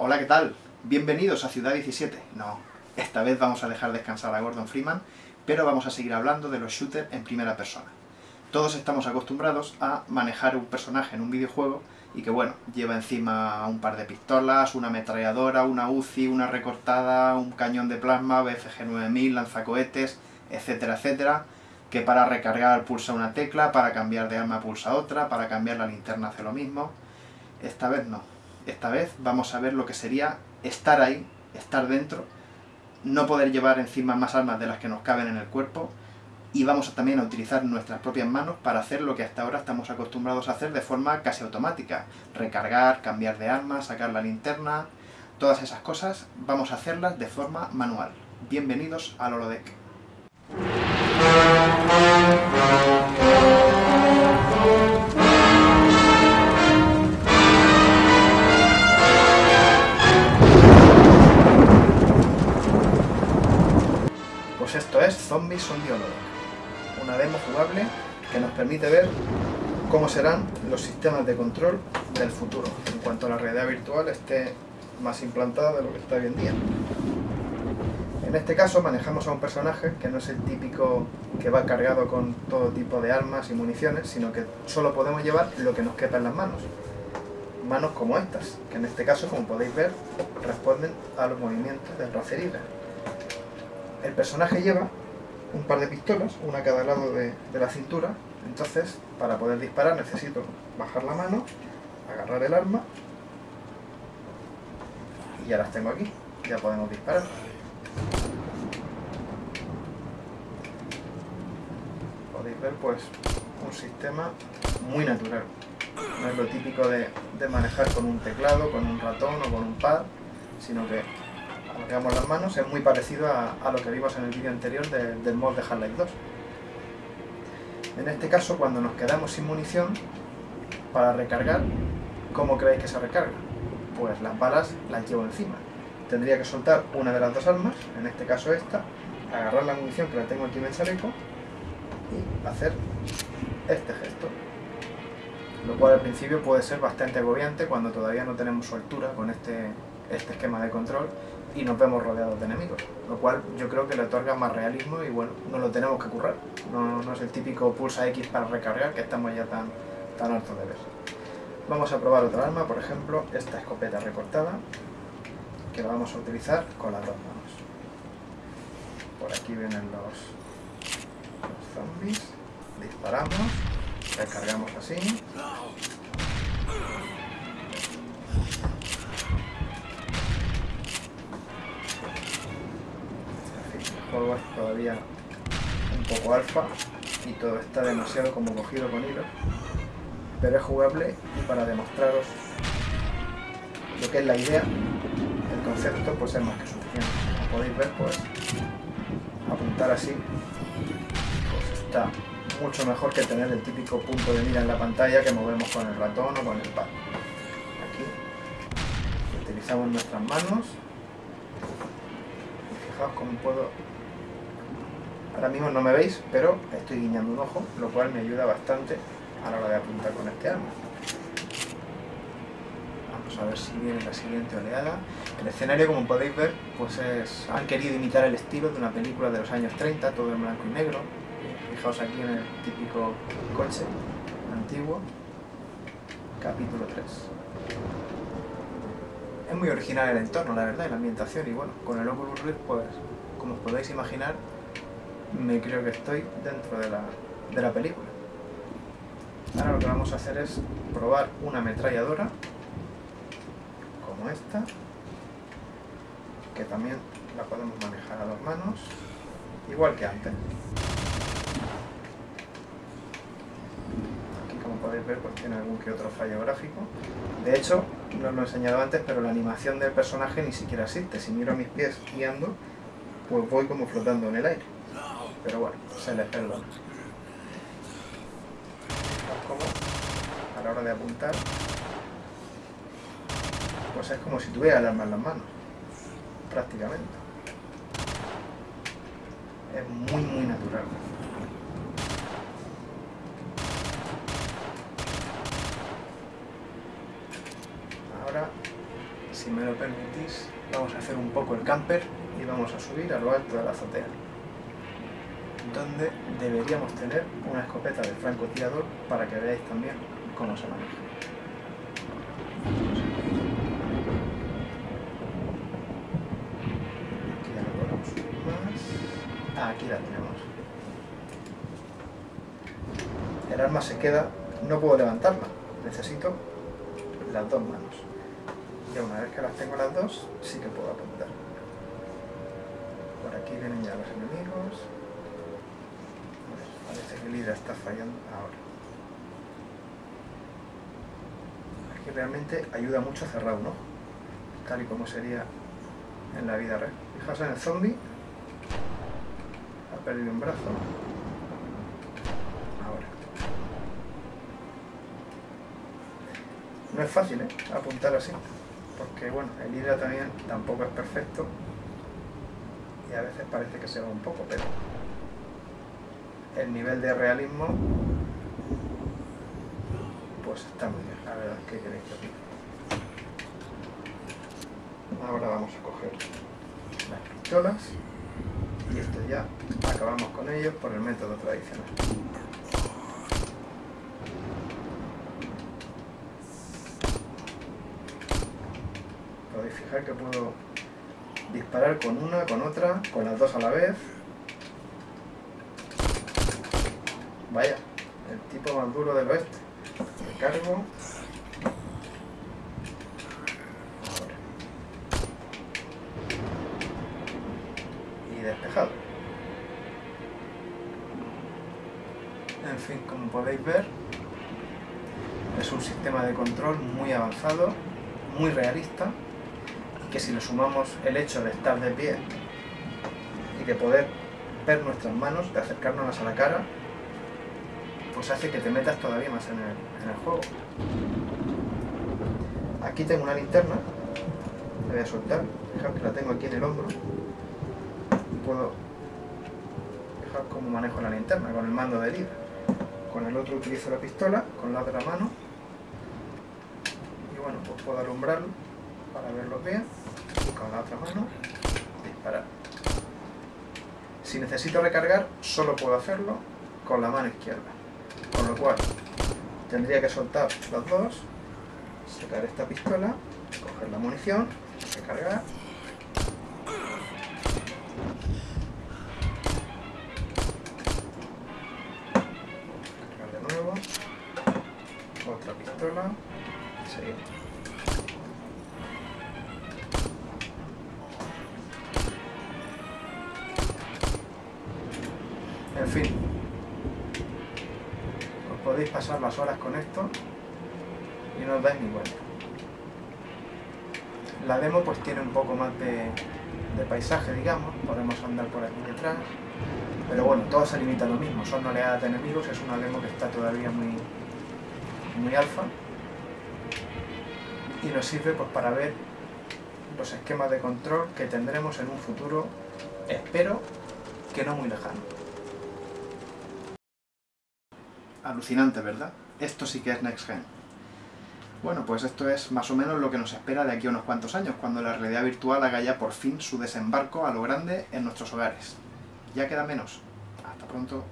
Hola, ¿qué tal? Bienvenidos a Ciudad 17. No, esta vez vamos a dejar descansar a Gordon Freeman, pero vamos a seguir hablando de los shooters en primera persona. Todos estamos acostumbrados a manejar un personaje en un videojuego y que, bueno, lleva encima un par de pistolas, una ametralladora, una UCI, una recortada, un cañón de plasma, BFG 9000, lanzacohetes, etcétera, etcétera, que para recargar pulsa una tecla, para cambiar de arma pulsa otra, para cambiar la linterna hace lo mismo. Esta vez no. Esta vez vamos a ver lo que sería estar ahí, estar dentro, no poder llevar encima más armas de las que nos caben en el cuerpo, y vamos también a utilizar nuestras propias manos para hacer lo que hasta ahora estamos acostumbrados a hacer de forma casi automática. Recargar, cambiar de arma, sacar la linterna, todas esas cosas vamos a hacerlas de forma manual. Bienvenidos al Holodeck. Esto es Zombies on the Holodeck, una demo jugable que nos permite ver cómo serán los sistemas de control del futuro, en cuanto a la realidad virtual esté más implantada de lo que está hoy en día. En este caso manejamos a un personaje que no es el típico que va cargado con todo tipo de armas y municiones, sino que solo podemos llevar lo que nos quepa en las manos. Manos como estas, que en este caso, como podéis ver, responden a los movimientos del racerida. El personaje lleva un par de pistolas, una a cada lado de, de la cintura, entonces para poder disparar necesito bajar la mano, agarrar el arma. Y ya las tengo aquí, ya podemos disparar. Podéis ver pues un sistema muy natural, no es lo típico de, de manejar con un teclado, con un ratón o con un pad, sino que alargamos las manos, es muy parecido a, lo que vimos en el vídeo anterior de- del mod de Half-Life 2. En este caso, cuando nos quedamos sin munición, para recargar, ¿cómo creéis que se recarga? Pues las balas las llevo encima. Tendría que soltar una de las dos armas, en este caso esta, agarrar la munición que la tengo aquí en el chaleco y hacer este gesto. Lo cual al principio puede ser bastante agobiante cuando todavía no tenemos soltura con este, este esquema de control y nos vemos rodeados de enemigos, lo cual yo creo que le otorga más realismo y bueno, no lo tenemos que currar, no, no es el típico pulsa X para recargar que estamos ya tan, tan hartos de ver. Vamos a probar otra arma, por ejemplo, esta escopeta recortada, que la vamos a utilizar con las dos manos. Por aquí vienen los, los zombies, disparamos, recargamos así, el juego es todavía un poco alfa y todo está demasiado como cogido con hilo, pero es jugable y para demostraros lo que es la idea, el concepto pues es más que suficiente. Como podéis ver pues apuntar así pues está mucho mejor que tener el típico punto de mira en la pantalla que movemos con el ratón o con el pad. Aquí utilizamos nuestras manos y fijaos cómo puedo ahora mismo no me veis pero estoy guiñando un ojo lo cual me ayuda bastante a la hora de apuntar con este arma. Vamos a ver si viene la siguiente oleada. El escenario como podéis ver pues es han querido imitar el estilo de una película de los años 30 todo en blanco y negro. Fijaos aquí en el típico coche antiguo. Capítulo 3 es muy original el entorno, la verdad, y la ambientación. Y bueno, con el Oculus Rift, pues, como os podéis imaginar, me creo que estoy dentro de la, de la película. Ahora lo que vamos a hacer es probar una ametralladora, como esta, que también la podemos manejar a dos manos, igual que antes. Aquí, como podéis ver, pues tiene algún que otro fallo gráfico. De hecho, no os lo he enseñado antes, pero la animación del personaje ni siquiera existe. Si miro mis pies guiando, pues voy como flotando en el aire. Pero bueno, se les perdona. Fijaos cómo, a la hora de apuntar, pues es como si tuviera el arma en las manos, prácticamente. Es muy, muy natural. Ahora, si me lo permitís, vamos a hacer un poco el camper y vamos a subir a lo alto de la azotea, donde deberíamos tener una escopeta de francotirador para que veáis también cómo se maneja. Aquí ya más. Ah, aquí la tenemos. El arma se queda, no puedo levantarla, necesito las dos manos. Y una vez que las tengo las dos, sí que puedo apuntar. Por aquí vienen ya los enemigos. Parece que el hidra está fallando ahora. Aquí realmente ayuda mucho a cerrar un tal y como sería en la vida real. Fijaos en el zombie, ha perdido un brazo. Ahora. No es fácil, ¿eh? Apuntar así porque bueno, el hidra también tampoco es perfecto y a veces parece que se va un poco, pero el nivel de realismo pues está muy bien, la verdad, ¿qué queréis que? Ahora vamos a coger las pistolas y esto ya acabamos con ellos por el método tradicional. podéis fijar que puedo disparar con una, con otra, con las dos a la vez. Vaya, el tipo más duro del oeste. Recargo. Ahora. Y despejado. En fin, como podéis ver, es un sistema de control muy avanzado, muy realista que si le sumamos el hecho de estar de pie y de poder ver nuestras manos, de acercarnos a la cara, pues hace que te metas todavía más en el, juego. Aquí tengo una linterna, la voy a soltar, fijaos que la tengo aquí en el hombro, puedo fijar cómo manejo la linterna con el mando de líder. Con el otro utilizo la pistola, con la otra mano, y bueno, pues puedo alumbrarlo para verlo bien con la otra mano disparar. Si necesito recargar, solo puedo hacerlo con la mano izquierda. Con lo cual, tendría que soltar los dos, sacar esta pistola, coger la munición, recargar. De nuevo, otra pistola, seguimos. Podéis pasar las horas con esto y no os dais ni cuenta. La demo pues tiene un poco más de, paisaje, digamos, podemos andar por aquí detrás, pero bueno, todo se limita a lo mismo, son oleadas de enemigos, es una demo que está todavía muy, muy alfa y nos sirve pues para ver los esquemas de control que tendremos en un futuro, espero que no muy lejano. Alucinante, ¿verdad? Esto sí que es Next Gen. Bueno, pues esto es más o menos lo que nos espera de aquí a unos cuantos años, cuando la realidad virtual haga ya por fin su desembarco a lo grande en nuestros hogares. Ya queda menos. Hasta pronto.